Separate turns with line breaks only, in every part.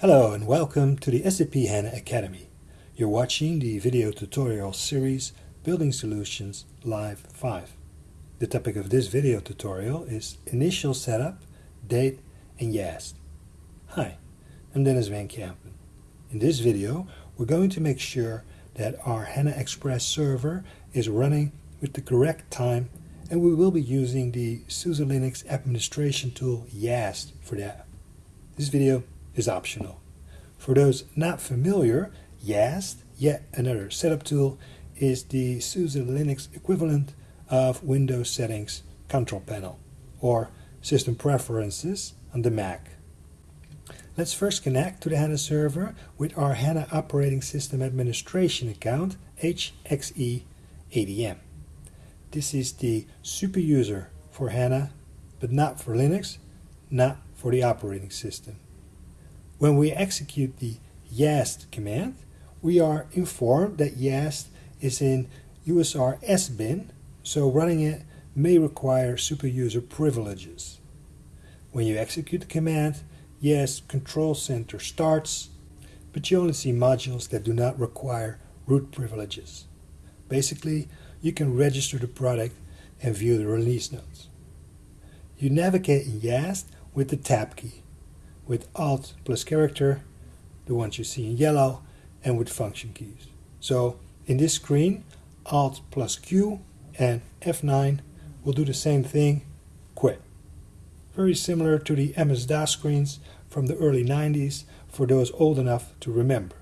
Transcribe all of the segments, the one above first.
Hello and welcome to the SAP HANA Academy. You're watching the video tutorial series Building Solutions Live 5. The topic of this video tutorial is Initial Setup, Date and YAST. Hi, I'm Denys van Kempen. In this video we're going to make sure that our HANA Express server is running with the correct time and we will be using the SUSE Linux administration tool YAST for that. This video is optional. For those not familiar, YAST, yet another setup tool, is the SUSE Linux equivalent of Windows Settings Control Panel, or System Preferences on the Mac. Let's first connect to the HANA server with our HANA Operating System Administration account, HXE ADM. This is the super user for HANA, but not for Linux, not for the operating system. When we execute the yast command, we are informed that yast is in USR SBIN, so running it may require superuser privileges. When you execute the command, YAST Control Center starts, but you only see modules that do not require root privileges. Basically, you can register the product and view the release notes. You navigate in YAST with the Tab key with Alt plus character, the ones you see in yellow, and with function keys. So in this screen, Alt plus Q and F9 will do the same thing, quit. Very similar to the MS-DOS screens from the early 90s for those old enough to remember.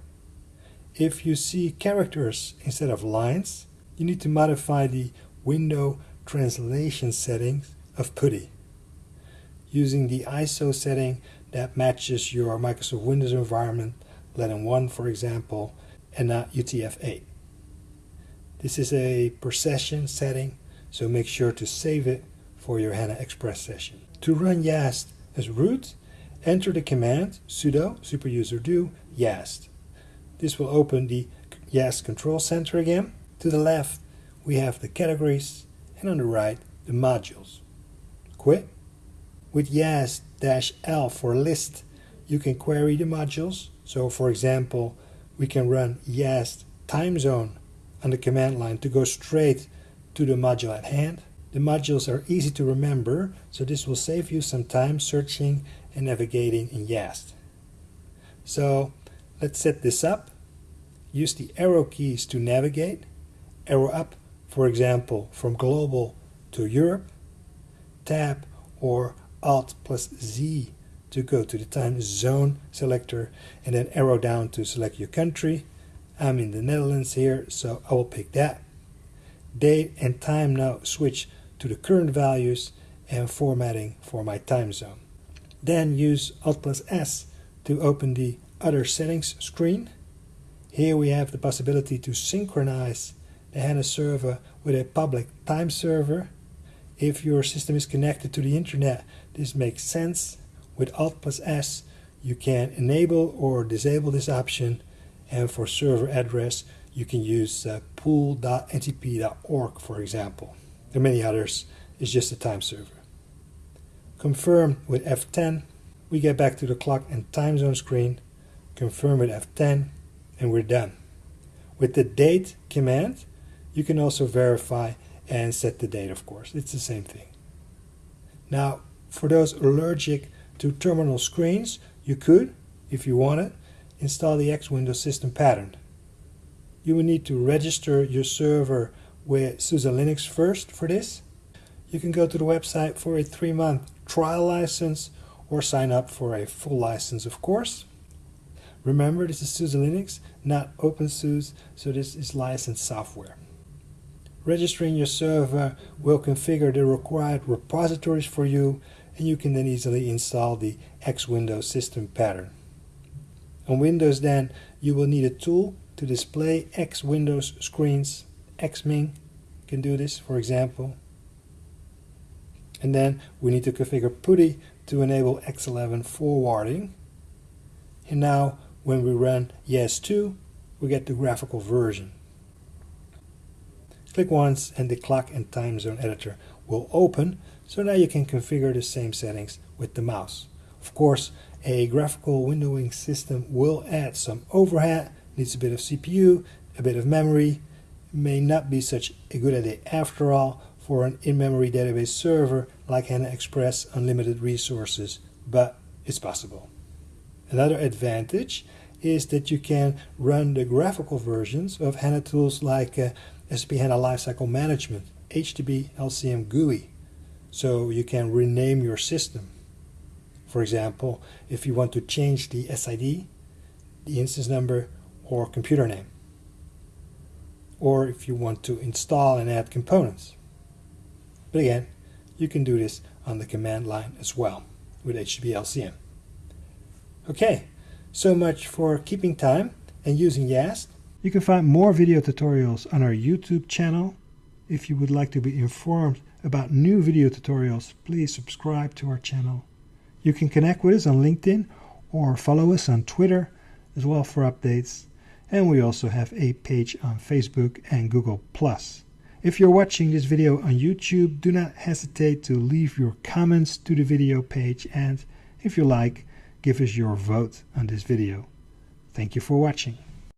If you see characters instead of lines, you need to modify the window translation settings of PuTTY. Using the ISO setting that matches your Microsoft Windows environment, Latin 1 for example, and not UTF-8. This is a per session setting, so make sure to save it for your HANA Express session. To run YAST as root, enter the command sudo superuser do yast. This will open the YAST control center again. To the left, we have the categories, and on the right, the modules. Quit. With YAST-L for list, you can query the modules. So for example, we can run YAST time zone on the command line to go straight to the module at hand. The modules are easy to remember, so this will save you some time searching and navigating in YAST. So let's set this up. Use the arrow keys to navigate. Arrow up, for example, from global to Europe. Tab or Alt plus Z to go to the time zone selector and then arrow down to select your country. I'm in the Netherlands here, so I will pick that. Date and time now switch to the current values and formatting for my time zone. Then use Alt plus S to open the other settings screen. Here we have the possibility to synchronize the HANA server with a public time server if your system is connected to the internet, this makes sense. With Alt plus S, you can enable or disable this option. And for server address, you can use uh, pool.ntp.org, for example. There are many others. It's just a time server. Confirm with F10. We get back to the clock and time zone screen. Confirm with F10, and we're done. With the date command, you can also verify and set the date, of course. It's the same thing. Now, for those allergic to terminal screens, you could, if you wanted, install the X Windows system pattern. You will need to register your server with SUSE Linux first for this. You can go to the website for a three-month trial license or sign up for a full license, of course. Remember, this is SUSE Linux, not OpenSUSE, so this is licensed software. Registering your server will configure the required repositories for you and you can then easily install the X Windows system pattern. On Windows then you will need a tool to display X Windows screens. Xming can do this for example. And then we need to configure PuTTY to enable X11 forwarding. And now when we run YAST2 we get the graphical version. Click once and the clock and time zone editor will open, so now you can configure the same settings with the mouse. Of course, a graphical windowing system will add some overhead, needs a bit of CPU, a bit of memory, may not be such a good idea after all for an in-memory database server like HANA Express unlimited resources, but it's possible. Another advantage is that you can run the graphical versions of HANA tools like uh, SAP HANA Lifecycle Management, HDB LCM GUI, so you can rename your system. For example, if you want to change the SID, the instance number, or computer name. Or if you want to install and add components. But again, you can do this on the command line as well with HDB LCM. Okay, so much for keeping time and using YAST. You can find more video tutorials on our YouTube channel. If you would like to be informed about new video tutorials, please subscribe to our channel. You can connect with us on LinkedIn or follow us on Twitter as well for updates. And we also have a page on Facebook and Google+. If you're watching this video on YouTube, do not hesitate to leave your comments to the video page and if you like, give us your vote on this video. Thank you for watching.